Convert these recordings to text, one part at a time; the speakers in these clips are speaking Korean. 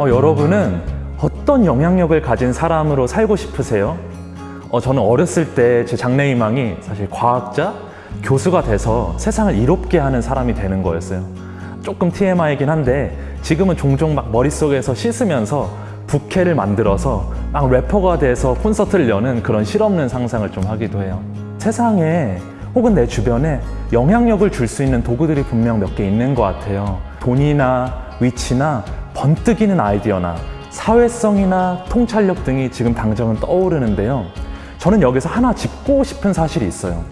어, 여러분은 어떤 영향력을 가진 사람으로 살고 싶으세요? 어, 저는 어렸을 때 제 장래희망이 사실 과학자, 교수가 돼서 세상을 이롭게 하는 사람이 되는 거였어요. 조금 TMI이긴 한데 지금은 종종 막 머릿속에서 씻으면서 부캐를 만들어서 막 래퍼가 돼서 콘서트를 여는 그런 실없는 상상을 좀 하기도 해요. 세상에 혹은 내 주변에 영향력을 줄 수 있는 도구들이 분명 몇 개 있는 것 같아요. 돈이나 위치나 번뜩이는 아이디어나 사회성이나 통찰력 등이 지금 당장은 떠오르는데요. 저는 여기서 하나 짚고 싶은 사실이 있어요.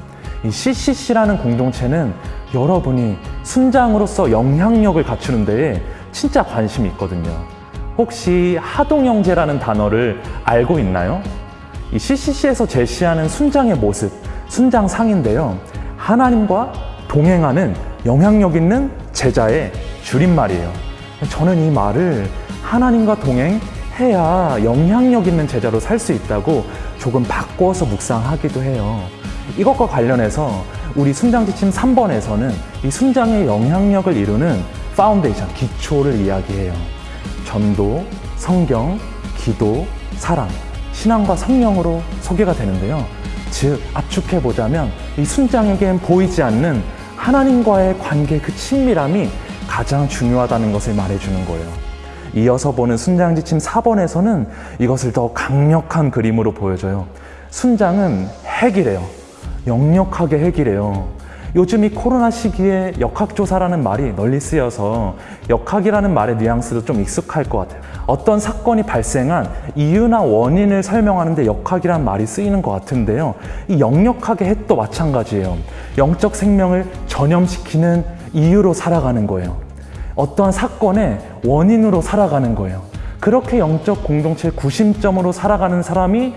이 CCC라는 공동체는 여러분이 순장으로서 영향력을 갖추는 데에 진짜 관심이 있거든요. 혹시 하동영재라는 단어를 알고 있나요? 이 CCC에서 제시하는 순장의 모습, 순장상인데요. 하나님과 동행하는 영향력 있는 제자의 줄임말이에요. 저는 이 말을 하나님과 동행해야 영향력 있는 제자로 살 수 있다고 조금 바꿔서 묵상하기도 해요. 이것과 관련해서 우리 순장지침 3번에서는 이 순장의 영향력을 이루는 파운데이션, 기초를 이야기해요. 전도, 성경, 기도, 사랑, 신앙과 성령으로 소개가 되는데요. 즉, 압축해 보자면 이 순장에겐 보이지 않는 하나님과의 관계 그 친밀함이 가장 중요하다는 것을 말해주는 거예요. 이어서 보는 순장지침 4번에서는 이것을 더 강력한 그림으로 보여줘요. 순장은 핵이래요. 역력하게 핵이래요. 요즘 이 코로나 시기에 역학조사라는 말이 널리 쓰여서 역학이라는 말의 뉘앙스도 좀 익숙할 것 같아요. 어떤 사건이 발생한 이유나 원인을 설명하는데 역학이란 말이 쓰이는 것 같은데요. 이 역력하게 핵도 마찬가지예요. 영적 생명을 전염시키는 이유로 살아가는 거예요. 어떠한 사건의 원인으로 살아가는 거예요. 그렇게 영적 공동체의 구심점으로 살아가는 사람이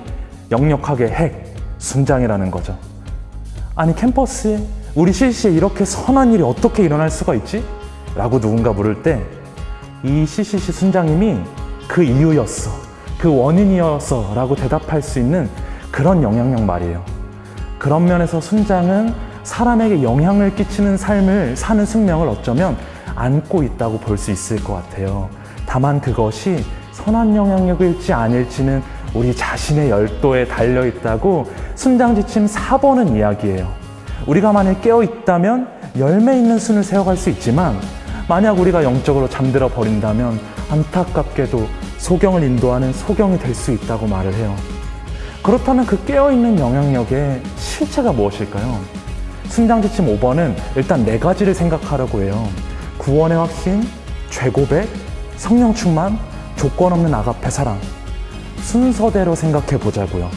역력하게 핵, 순장이라는 거죠. 아니 캠퍼스에 우리 CC에 이렇게 선한 일이 어떻게 일어날 수가 있지? 라고 누군가 물을 때 이 CCC 순장님이 그 이유였어, 그 원인이었어 라고 대답할 수 있는 그런 영향력 말이에요. 그런 면에서 순장은 사람에게 영향을 끼치는 삶을 사는 숙명을 어쩌면 안고 있다고 볼 수 있을 것 같아요. 다만 그것이 선한 영향력일지 아닐지는 우리 자신의 열도에 달려 있다고 순장지침 4번은 이야기해요. 우리가 만약 깨어 있다면 열매 있는 순을 세워갈 수 있지만 만약 우리가 영적으로 잠들어 버린다면 안타깝게도 소경을 인도하는 소경이 될 수 있다고 말을 해요. 그렇다면 그 깨어있는 영향력의 실체가 무엇일까요? 순장지침 5번은 일단 네 가지를 생각하려고 해요. 구원의 확신, 죄고백, 성령 충만, 조건 없는 아가페 사랑. 순서대로 생각해 보자고요.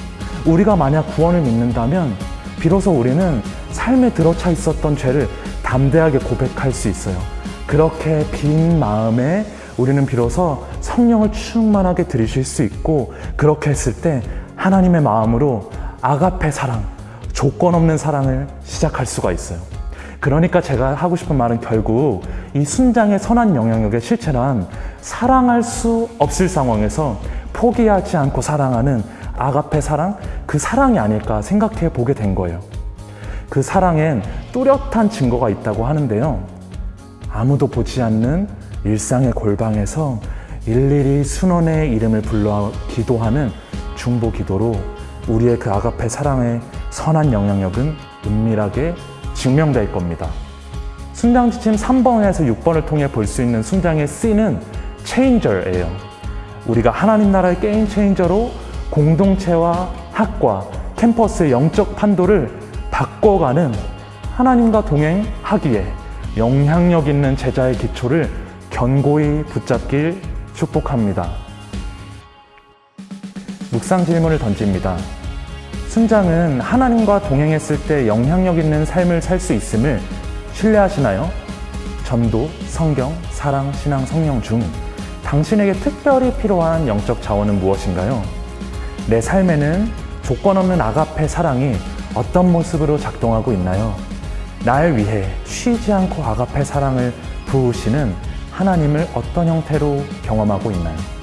우리가 만약 구원을 믿는다면 비로소 우리는 삶에 들어차 있었던 죄를 담대하게 고백할 수 있어요. 그렇게 빈 마음에 우리는 비로소 성령을 충만하게 들이실 수 있고 그렇게 했을 때 하나님의 마음으로 아가페 사랑, 조건 없는 사랑을 시작할 수가 있어요. 그러니까 제가 하고 싶은 말은 결국 이 순장의 선한 영향력의 실체란 사랑할 수 없을 상황에서 포기하지 않고 사랑하는 아가페 사랑, 그 사랑이 아닐까 생각해 보게 된 거예요. 그 사랑엔 뚜렷한 증거가 있다고 하는데요. 아무도 보지 않는 일상의 골방에서 일일이 순원의 이름을 불러 기도하는 중보 기도로 우리의 그 아가페 사랑의 선한 영향력은 은밀하게 증명될 겁니다. 순장 지침 3번에서 6번을 통해 볼 수 있는 순장의 C는 체인저예요. 우리가 하나님 나라의 게임 체인저로 공동체와 학과, 캠퍼스의 영적 판도를 바꿔가는 하나님과 동행하기에 영향력 있는 제자의 기초를 견고히 붙잡길 축복합니다. 묵상 질문을 던집니다. 순장은 하나님과 동행했을 때 영향력 있는 삶을 살 수 있음을 신뢰하시나요? 전도, 성경, 사랑, 신앙, 성령 중 당신에게 특별히 필요한 영적 자원은 무엇인가요? 내 삶에는 조건 없는 아가페 사랑이 어떤 모습으로 작동하고 있나요? 날 위해 쉬지 않고 아가페 사랑을 부으시는 하나님을 어떤 형태로 경험하고 있나요?